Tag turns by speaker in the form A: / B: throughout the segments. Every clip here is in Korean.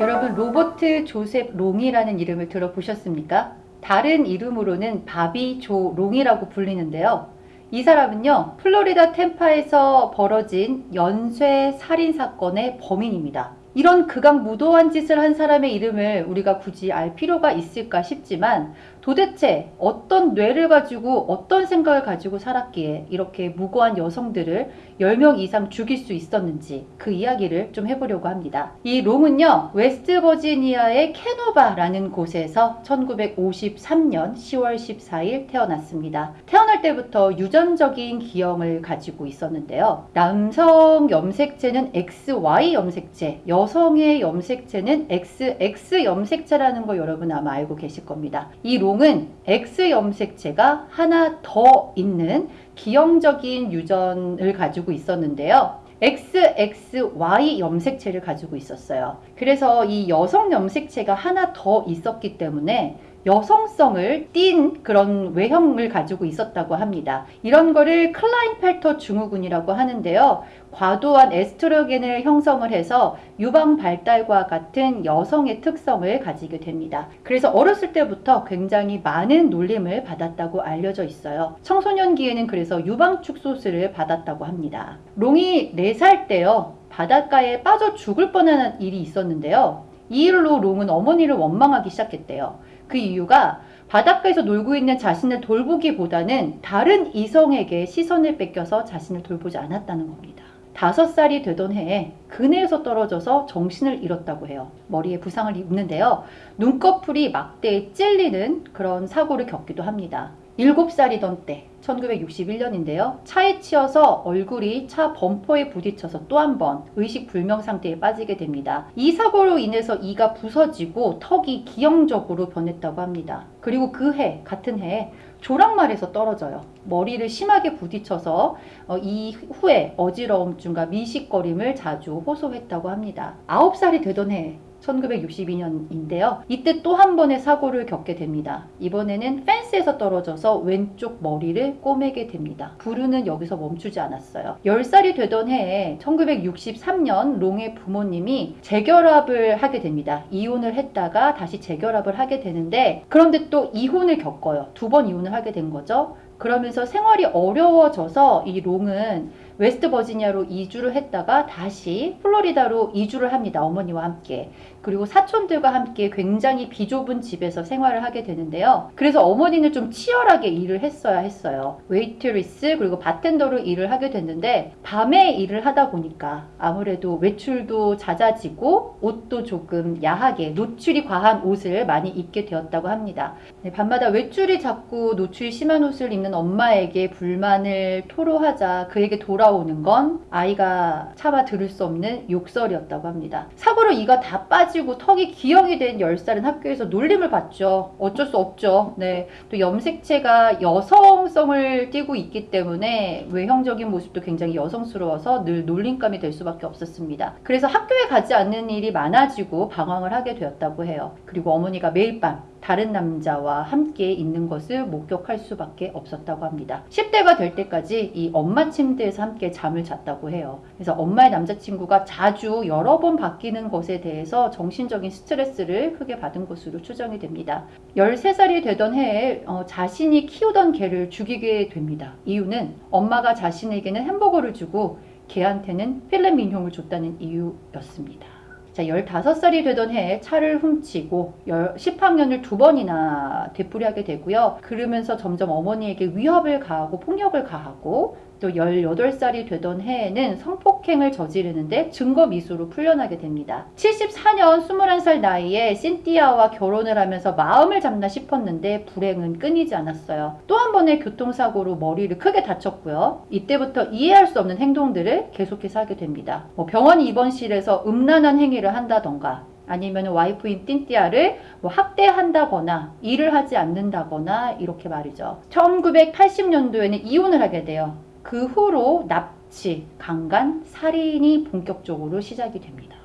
A: 여러분 로버트 조셉 롱이라는 이름을 들어보셨습니까? 다른 이름으로는 바비 조 롱이라고 불리는데요. 이 사람은요 플로리다 템파에서 벌어진 연쇄 살인 사건의 범인입니다. 이런 극악 무도한 짓을 한 사람의 이름을 우리가 굳이 알 필요가 있을까 싶지만 도대체 어떤 뇌를 가지고 어떤 생각을 가지고 살았기에 이렇게 무고한 여성들을 10명 이상 죽일 수 있었는지 그 이야기를 좀 해보려고 합니다. 이 롱은요 웨스트 버지니아의 캐노바라는 곳에서 1953년 10월 14일 태어났습니다. 태어날 때부터 유전적인 기형을 가지고 있었는데요. 남성 염색체는 XY 염색체, 여성의 염색체는 XX 염색체라는 거 여러분 아마 알고 계실 겁니다. 이 롱은 X 염색체가 하나 더 있는 기형적인 유전을 가지고 있었는데요. XXY 염색체를 가지고 있었어요. 그래서 이 여성 염색체가 하나 더 있었기 때문에 여성성을 띤 그런 외형을 가지고 있었다고 합니다. 이런 거를 클라인펠터 증후군이라고 하는데요. 과도한 에스트로겐을 형성을 해서 유방 발달과 같은 여성의 특성을 가지게 됩니다. 그래서 어렸을 때부터 굉장히 많은 놀림을 받았다고 알려져 있어요. 청소년기에는 그래서 유방 축소술을 받았다고 합니다. 롱이 4살 때요. 바닷가에 빠져 죽을 뻔한 일이 있었는데요. 이 일로 롱은 어머니를 원망하기 시작했대요. 그 이유가 바닷가에서 놀고 있는 자신을 돌보기보다는 다른 이성에게 시선을 뺏겨서 자신을 돌보지 않았다는 겁니다. 다섯 살이 되던 해에 그네에서 떨어져서 정신을 잃었다고 해요. 머리에 부상을 입는데요. 눈꺼풀이 막대에 찔리는 그런 사고를 겪기도 합니다. 7살이던 때 1961년인데요. 차에 치여서 얼굴이 차 범퍼에 부딪혀서 또 한 번 의식불명 상태에 빠지게 됩니다. 이 사고로 인해서 이가 부서지고 턱이 기형적으로 변했다고 합니다. 그리고 그 해, 같은 해에 조랑말에서 떨어져요. 머리를 심하게 부딪혀서 어, 이후에 어지러움증과 미식거림을 자주 호소했다고 합니다. 9살이 되던 해 1962년인데요. 이때 또 한 번의 사고를 겪게 됩니다. 이번에는 펜스에서 떨어져서 왼쪽 머리를 꼬매게 됩니다. 부르는 여기서 멈추지 않았어요. 10살이 되던 해에 1963년 롱의 부모님이 재결합을 하게 됩니다. 이혼을 했다가 다시 재결합을 하게 되는데 그런데 또 이혼을 겪어요. 두 번 이혼을 하게 된 거죠. 그러면서 생활이 어려워져서 이 롱은 웨스트 버지니아로 이주를 했다가 다시 플로리다로 이주를 합니다. 어머니와 함께. 그리고 사촌들과 함께 굉장히 비좁은 집에서 생활을 하게 되는데요. 그래서 어머니는 좀 치열하게 일을 했어야 했어요. 웨이트리스 그리고 바텐더로 일을 하게 됐는데 밤에 일을 하다 보니까 아무래도 외출도 잦아지고 옷도 조금 야하게 노출이 과한 옷을 많이 입게 되었다고 합니다. 네, 밤마다 외출이 자꾸 노출이 심한 옷을 입는 엄마에게 불만을 토로하자 그에게 돌아오는 건 아이가 차마 들을 수 없는 욕설이었다고 합니다. 사고로 이가 다 빠지고 턱이 기형이 된 10살은 학교에서 놀림을 받죠. 어쩔 수 없죠. 네. 또 염색체가 여성성을 띠고 있기 때문에 외형적인 모습도 굉장히 여성스러워서 늘 놀림감이 될 수밖에 없었습니다. 그래서 학교에 가지 않는 일이 많아지고 방황을 하게 되었다고 해요. 그리고 어머니가 매일 밤 다른 남자와 함께 있는 것을 목격할 수밖에 없었다고 합니다. 10대가 될 때까지 이 엄마 침대에서 함께 잠을 잤다고 해요. 그래서 엄마의 남자친구가 자주 여러 번 바뀌는 것에 대해서 정신적인 스트레스를 크게 받은 것으로 추정이 됩니다. 13살이 되던 해에 어, 자신이 키우던 개를 죽이게 됩니다. 이유는 엄마가 자신에게는 햄버거를 주고 개한테는 필레 민용을 줬다는 이유였습니다. 자, 15살이 되던 해에 차를 훔치고 10학년을 두 번이나 되풀이하게 되고요. 그러면서 점점 어머니에게 위협을 가하고 폭력을 가하고 또 18살이 되던 해에는 성폭행을 저지르는데 증거 미수로 풀려나게 됩니다. 74년 21살 나이에 신티아와 결혼을 하면서 마음을 잡나 싶었는데 불행은 끊이지 않았어요. 또 한 번의 교통사고로 머리를 크게 다쳤고요. 이때부터 이해할 수 없는 행동들을 계속해서 하게 됩니다. 뭐 병원 입원실에서 음란한 행위를 한다던가 아니면 와이프인 띵띠아를 뭐 학대한다거나 일을 하지 않는다거나 이렇게 말이죠. 1980년도에는 이혼을 하게 돼요. 그 후로 납치, 강간, 살인이 본격적으로 시작이 됩니다.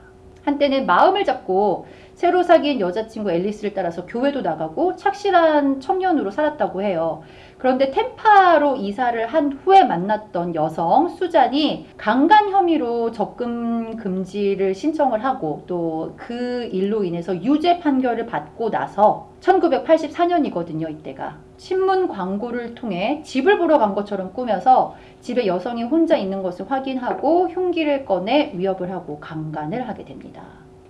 A: 한때는 마음을 잡고 새로 사귄 여자친구 앨리스를 따라서 교회도 나가고 착실한 청년으로 살았다고 해요. 그런데 템파로 이사를 한 후에 만났던 여성 수잔이 강간 혐의로 접근 금지를 신청을 하고 또 그 일로 인해서 유죄 판결을 받고 나서 1984년이거든요, 이때가. 신문 광고를 통해 집을 보러 간 것처럼 꾸며서 집에 여성이 혼자 있는 것을 확인하고 흉기를 꺼내 위협을 하고 강간을 하게 됩니다.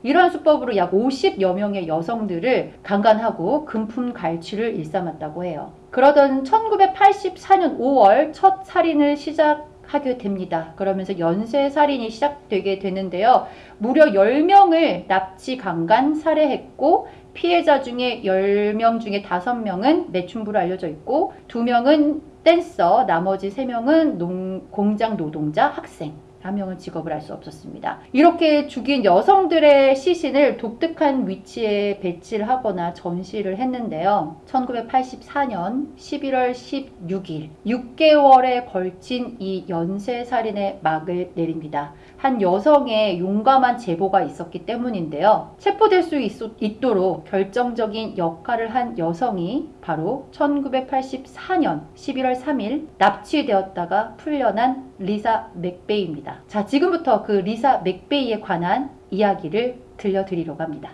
A: 이러한 수법으로 약 50여 명의 여성들을 강간하고 금품 갈취를 일삼았다고 해요. 그러던 1984년 5월 첫 살인을 시작 하게 됩니다. 그러면서 연쇄 살인이 시작되게 되는데요. 무려 10명을 납치, 강간, 살해했고 피해자 중에 10명 중에 5명은 매춘부로 알려져 있고 2명은 댄서, 나머지 3명은 농, 공장 노동자, 학생. 한 명은 직업을 알 수 없었습니다. 이렇게 죽인 여성들의 시신을 독특한 위치에 배치를 하거나 전시를 했는데요. 1984년 11월 16일 6개월에 걸친 이 연쇄살인의 막을 내립니다. 한 여성의 용감한 제보가 있었기 때문인데요. 체포될 수 있도록 결정적인 역할을 한 여성이 바로 1984년 11월 3일 납치되었다가 풀려난 리사 맥베이입니다. 자, 지금부터 그 리사 맥베이에 관한 이야기를 들려드리려고 합니다.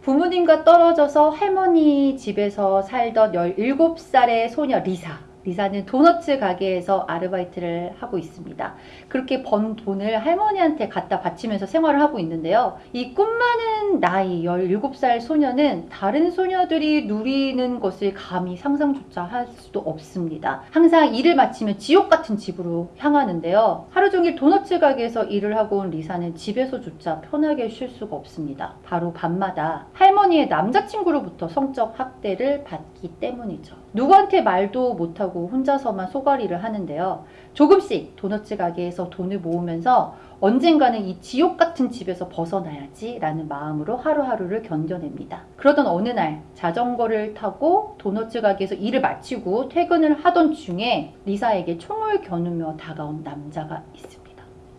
A: 부모님과 떨어져서 할머니 집에서 살던 17살의 소녀 리사. 리사는 도너츠 가게에서 아르바이트를 하고 있습니다. 그렇게 번 돈을 할머니한테 갖다 바치면서 생활을 하고 있는데요. 이 꿈 많은 나이 17살 소녀는 다른 소녀들이 누리는 것을 감히 상상조차 할 수도 없습니다. 항상 일을 마치면 지옥 같은 집으로 향하는데요. 하루 종일 도너츠 가게에서 일을 하고 온 리사는 집에서조차 편하게 쉴 수가 없습니다. 바로 밤마다 할머니의 남자친구로부터 성적 학대를 받 기 때문이죠. 누구한테 말도 못하고 혼자서만 소가리를 하는데요. 조금씩 도너츠 가게에서 돈을 모으면서 언젠가는 이 지옥 같은 집에서 벗어나야지 라는 마음으로 하루하루를 견뎌냅니다. 그러던 어느 날 자전거를 타고 도너츠 가게에서 일을 마치고 퇴근을 하던 중에 리사에게 총을 겨누며 다가온 남자가 있습니다.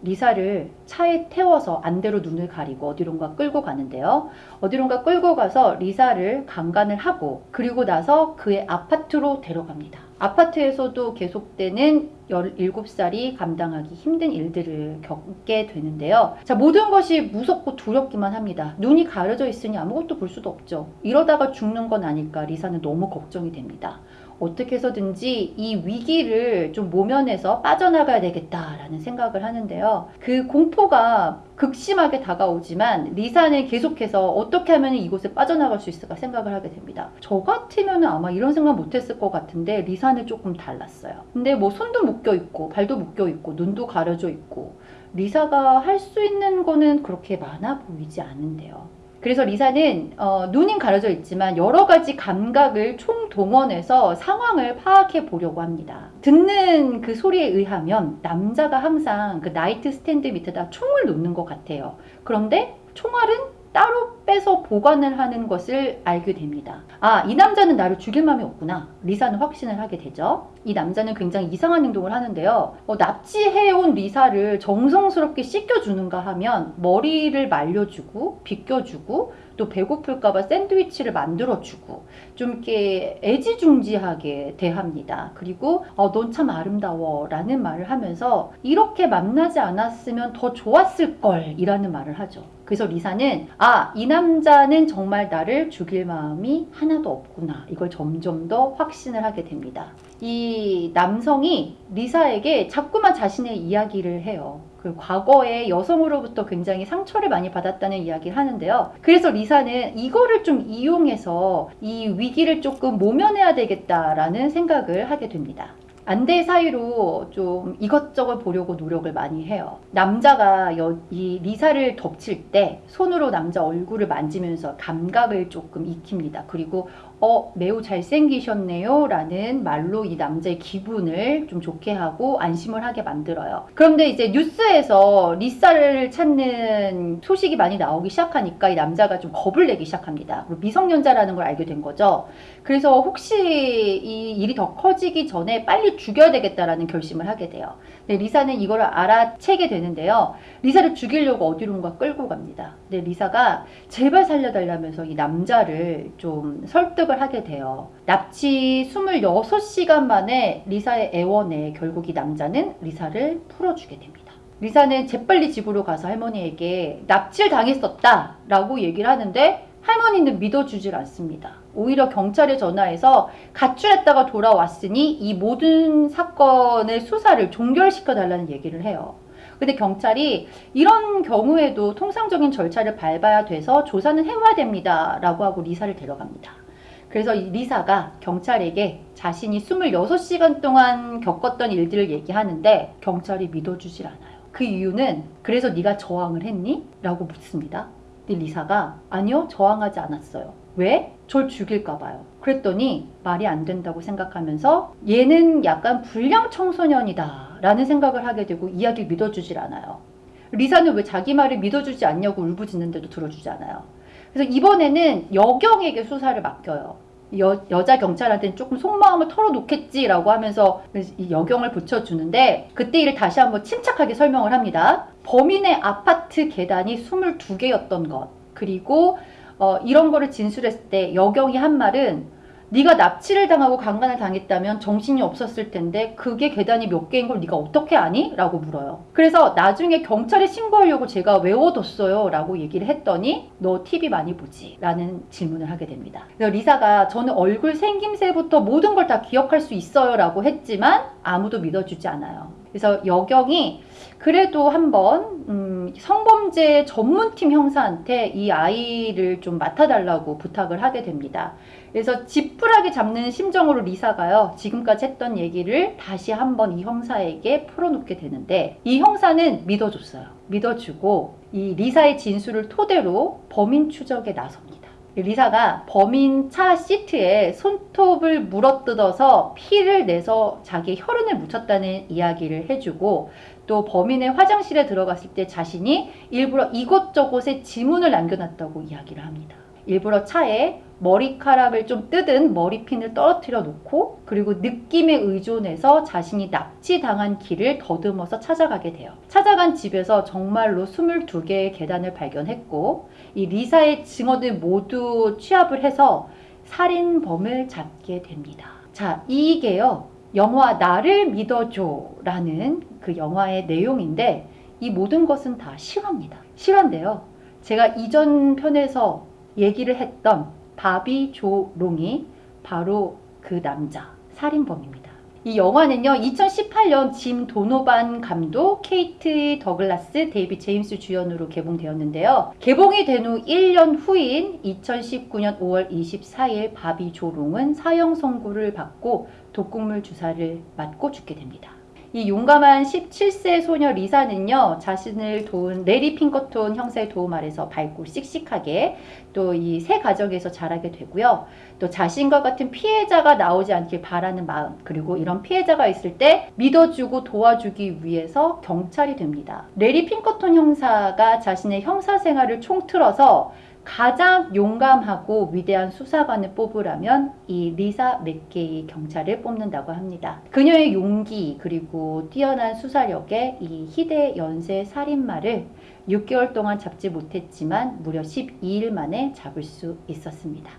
A: 리사를 차에 태워서 안대로 눈을 가리고 어디론가 끌고 가는데요. 어디론가 끌고 가서 리사를 강간을 하고 그리고 나서 그의 아파트로 데려갑니다. 아파트에서도 계속되는 17살이 감당하기 힘든 일들을 겪게 되는데요. 자, 모든 것이 무섭고 두렵기만 합니다. 눈이 가려져 있으니 아무것도 볼 수도 없죠. 이러다가 죽는 건 아닐까 리사는 너무 걱정이 됩니다. 어떻게 해서든지 이 위기를 좀 모면해서 빠져나가야 되겠다라는 생각을 하는데요. 그 공포가 극심하게 다가오지만 리사는 계속해서 어떻게 하면 이곳에 빠져나갈 수 있을까 생각을 하게 됩니다. 저 같으면 아마 이런 생각 못했을 것 같은데 리사는 조금 달랐어요. 근데 뭐 손도 묶여 있고 발도 묶여 있고 눈도 가려져 있고 리사가 할 수 있는 거는 그렇게 많아 보이지 않은데요. 그래서 리사는 어, 눈은 가려져 있지만 여러 가지 감각을 총동원해서 상황을 파악해 보려고 합니다. 듣는 그 소리에 의하면 남자가 항상 그 night stand 밑에다 총을 놓는 것 같아요. 그런데 총알은 따로 빼서 보관을 하는 것을 알게 됩니다. 아, 이 남자는 나를 죽일 마음이 없구나. 리사는 확신을 하게 되죠. 이 남자는 굉장히 이상한 행동을 하는데요. 어, 납치해온 리사를 정성스럽게 씻겨주는가 하면 머리를 말려주고 빗겨주고 또 배고플까봐 샌드위치를 만들어주고 좀 이렇게 애지중지하게 대합니다. 그리고 어, 넌 참 아름다워 라는 말을 하면서 이렇게 만나지 않았으면 더 좋았을 걸 이라는 말을 하죠. 그래서 리사는 아, 이 남 자는 정말 나를 죽일 마음이 하나도 없구나. 이걸 점점 더 확신을 하게 됩니다. 이 남성이 리사에게 자꾸만 자신의 이야기를 해요. 그 과거에 여성으로부터 굉장히 상처를 많이 받았다는 이야기를 하는데요. 그래서 리사는 이거를 좀 이용해서 이 위기를 조금 모면해야 되겠다라는 생각을 하게 됩니다. 안대 사이로 좀 이것저것 보려고 노력을 많이 해요. 남자가 여, 이 리사를 덮칠 때 손으로 남자 얼굴을 만지면서 감각을 조금 익힙니다. 그리고 어, 매우 잘생기셨네요. 라는 말로 이 남자의 기분을 좀 좋게 하고 안심을 하게 만들어요. 그런데 이제 뉴스에서 리사를 찾는 소식이 많이 나오기 시작하니까 이 남자가 좀 겁을 내기 시작합니다. 그리고 미성년자라는 걸 알게 된 거죠. 그래서 혹시 이 일이 더 커지기 전에 빨리 죽여야 되겠다라는 결심을 하게 돼요. 네, 리사는 이걸 알아채게 되는데요. 리사를 죽이려고 어디론가 끌고 갑니다. 네, 리사가 제발 살려달라면서 이 남자를 좀 설득을 하게 돼요. 납치 26시간 만에 리사의 애원에 결국 이 남자는 리사를 풀어주게 됩니다. 리사는 재빨리 집으로 가서 할머니에게 납치를 당했었다 라고 얘기를 하는데 할머니는 믿어주질 않습니다. 오히려 경찰에 전화해서 가출했다가 돌아왔으니 이 모든 사건의 수사를 종결시켜 달라는 얘기를 해요. 근데 경찰이 이런 경우에도 통상적인 절차를 밟아야 돼서 조사는 해와야 됩니다. 라고 하고 리사를 데려갑니다. 그래서 이 리사가 경찰에게 자신이 26시간 동안 겪었던 일들을 얘기하는데 경찰이 믿어주질 않아요. 그 이유는 그래서 네가 저항을 했니? 라고 묻습니다. 근데 리사가 아니요 저항하지 않았어요. 왜? 절 죽일까 봐요. 그랬더니 말이 안 된다고 생각하면서 얘는 약간 불량 청소년이다 라는 생각을 하게 되고 이야기를 믿어주질 않아요. 리사는 왜 자기 말을 믿어주지 않냐고 울부짖는데도 들어주지 않아요. 그래서 이번에는 여경에게 수사를 맡겨요. 여, 여자 경찰한테는 조금 속마음을 털어놓겠지라고 하면서 이 여경을 붙여주는데 그때 일을 다시 한번 침착하게 설명을 합니다. 범인의 아파트 계단이 22개였던 것 그리고 어, 이런 거를 진술했을 때 여경이 한 말은 네가 납치를 당하고 강간을 당했다면 정신이 없었을 텐데 그게 계단이 몇 개인 걸 네가 어떻게 아니? 라고 물어요. 그래서 나중에 경찰에 신고하려고 제가 외워뒀어요 라고 얘기를 했더니 너 TV 많이 보지? 라는 질문을 하게 됩니다. 그래서 리사가 저는 얼굴 생김새부터 모든 걸 다 기억할 수 있어요 라고 했지만 아무도 믿어주지 않아요. 그래서 여경이 그래도 한번 음, 성범죄 전문팀 형사한테 이 아이를 좀 맡아달라고 부탁을 하게 됩니다. 그래서 지푸라기 잡는 심정으로 리사가요. 지금까지 했던 얘기를 다시 한번 이 형사에게 풀어놓게 되는데 이 형사는 믿어줬어요. 믿어주고 이 리사의 진술을 토대로 범인 추적에 나섭니다. 리사가 범인 차 시트에 손톱을 물어뜯어서 피를 내서 자기 혈흔을 묻혔다는 이야기를 해주고 또 범인의 화장실에 들어갔을 때 자신이 일부러 이곳저곳에 지문을 남겨놨다고 이야기를 합니다. 일부러 차에 머리카락을 좀 뜯은 머리핀을 떨어뜨려 놓고 그리고 느낌에 의존해서 자신이 납치당한 길을 더듬어서 찾아가게 돼요. 찾아간 집에서 정말로 22개의 계단을 발견했고 이 리사의 증언을 모두 취합을 해서 살인범을 잡게 됩니다. 자, 이게요. 영화 나를 믿어줘 라는 그 영화의 내용인데 이 모든 것은 다 실화입니다. 실화인데요. 제가 이전 편에서 얘기를 했던 바비 조 롱이 바로 그 남자 살인범입니다. 이 영화는요 2018년 짐 도노반 감독, 케이트 더글라스, 데이비 제임스 주연으로 개봉되었는데요. 개봉이 된 후 1년 후인 2019년 5월 24일 바비 조 롱은 사형 선고를 받고 독극물 주사를 맞고 죽게 됩니다. 이 용감한 17세 소녀 리사는요 자신을 도운 래리 핑커톤 형사의 도움 아래서 밝고 씩씩하게 또 이 새 가정에서 자라게 되고요 또 자신과 같은 피해자가 나오지 않길 바라는 마음 그리고 이런 피해자가 있을 때 믿어주고 도와주기 위해서 경찰이 됩니다 래리 핑커톤 형사가 자신의 형사 생활을 총틀어서 가장 용감하고 위대한 수사관을 뽑으라면 이 리사 맥베이 경찰을 뽑는다고 합니다. 그녀의 용기 그리고 뛰어난 수사력에 이 희대 연쇄 살인마를 6개월 동안 잡지 못했지만 무려 12일 만에 잡을 수 있었습니다.